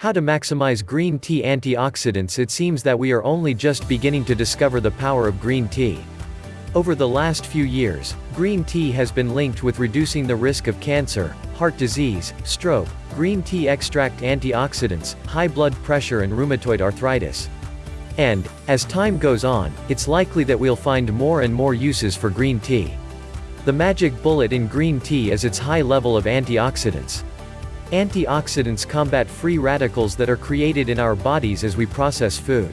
How to maximize green tea antioxidants It seems that we are only just beginning to discover the power of green tea. Over the last few years, green tea has been linked with reducing the risk of cancer, heart disease, stroke, green tea extract antioxidants, high blood pressure and rheumatoid arthritis. And, as time goes on, it's likely that we'll find more and more uses for green tea. The magic bullet in green tea is its high level of antioxidants. Antioxidants combat free radicals that are created in our bodies as we process food.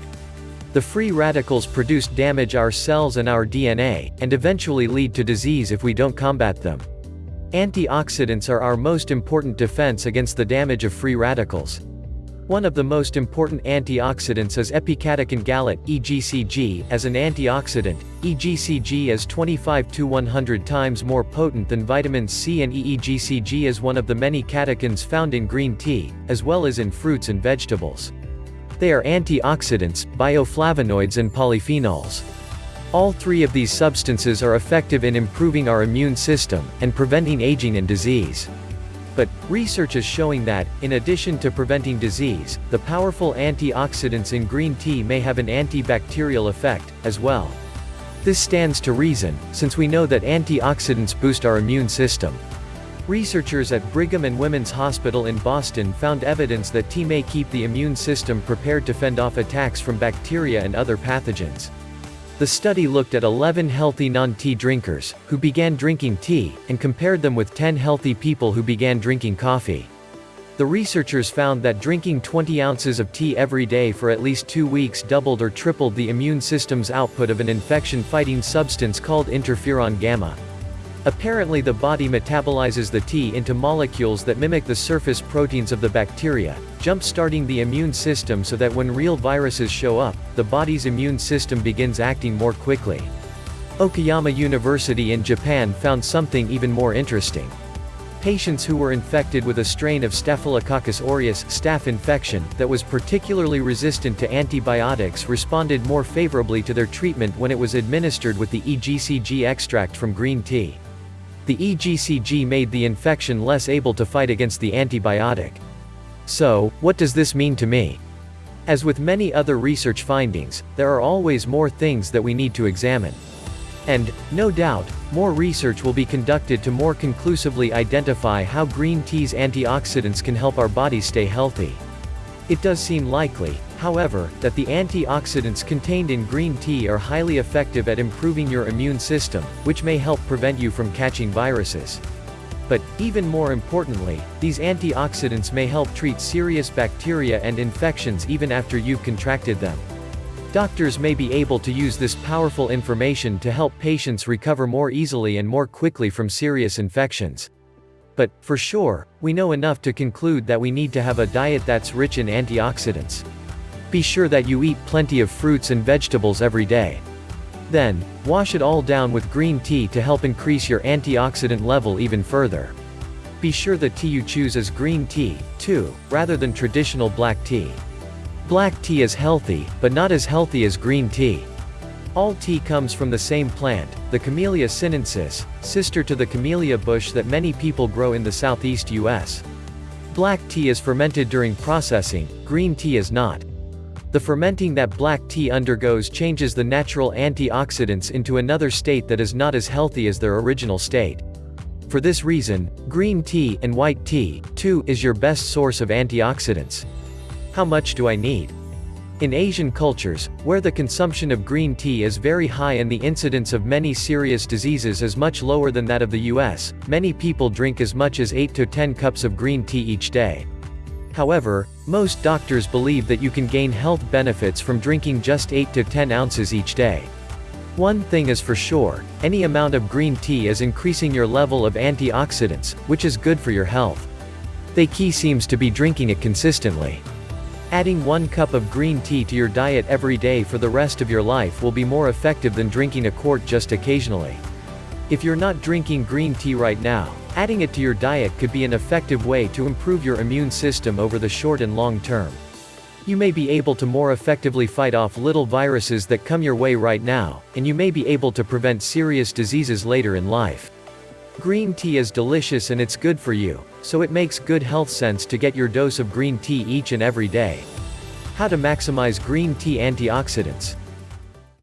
The free radicals produce damage our cells and our DNA, and eventually lead to disease if we don't combat them. Antioxidants are our most important defense against the damage of free radicals. One of the most important antioxidants is epicatechin gallate EGCG. As an antioxidant, EGCG is 25 to 100 times more potent than vitamin C and EGCG is one of the many catechins found in green tea, as well as in fruits and vegetables. They are antioxidants, bioflavonoids and polyphenols. All three of these substances are effective in improving our immune system, and preventing aging and disease. But, research is showing that, in addition to preventing disease, the powerful antioxidants in green tea may have an antibacterial effect, as well. This stands to reason, since we know that antioxidants boost our immune system. Researchers at Brigham and Women's Hospital in Boston found evidence that tea may keep the immune system prepared to fend off attacks from bacteria and other pathogens. The study looked at 11 healthy non-tea drinkers, who began drinking tea, and compared them with 10 healthy people who began drinking coffee. The researchers found that drinking 20 ounces of tea every day for at least two weeks doubled or tripled the immune system's output of an infection-fighting substance called interferon gamma. Apparently the body metabolizes the tea into molecules that mimic the surface proteins of the bacteria, jump-starting the immune system so that when real viruses show up, the body's immune system begins acting more quickly. Okayama University in Japan found something even more interesting. Patients who were infected with a strain of Staphylococcus aureus staph infection that was particularly resistant to antibiotics responded more favorably to their treatment when it was administered with the EGCG extract from green tea. The EGCG made the infection less able to fight against the antibiotic. So, what does this mean to me? As with many other research findings, there are always more things that we need to examine. And, no doubt, more research will be conducted to more conclusively identify how green tea's antioxidants can help our bodies stay healthy. It does seem likely, however, that the antioxidants contained in green tea are highly effective at improving your immune system, which may help prevent you from catching viruses. But, even more importantly, these antioxidants may help treat serious bacteria and infections even after you've contracted them. Doctors may be able to use this powerful information to help patients recover more easily and more quickly from serious infections. But, for sure, we know enough to conclude that we need to have a diet that's rich in antioxidants. Be sure that you eat plenty of fruits and vegetables every day. Then, wash it all down with green tea to help increase your antioxidant level even further. Be sure the tea you choose is green tea, too, rather than traditional black tea. Black tea is healthy, but not as healthy as green tea. All tea comes from the same plant, the Camellia sinensis, sister to the camellia bush that many people grow in the southeast US. Black tea is fermented during processing, green tea is not. The fermenting that black tea undergoes changes the natural antioxidants into another state that is not as healthy as their original state. For this reason, green tea and white tea, too, is your best source of antioxidants. How much do I need? In Asian cultures, where the consumption of green tea is very high and the incidence of many serious diseases is much lower than that of the US, many people drink as much as 8 to 10 cups of green tea each day. However, most doctors believe that you can gain health benefits from drinking just 8 to 10 ounces each day. One thing is for sure, any amount of green tea is increasing your level of antioxidants, which is good for your health. The key seems to be drinking it consistently. Adding one cup of green tea to your diet every day for the rest of your life will be more effective than drinking a quart just occasionally. If you're not drinking green tea right now, adding it to your diet could be an effective way to improve your immune system over the short and long term. You may be able to more effectively fight off little viruses that come your way right now, and you may be able to prevent serious diseases later in life. Green tea is delicious and it's good for you, so it makes good health sense to get your dose of green tea each and every day. How to maximize green tea antioxidants.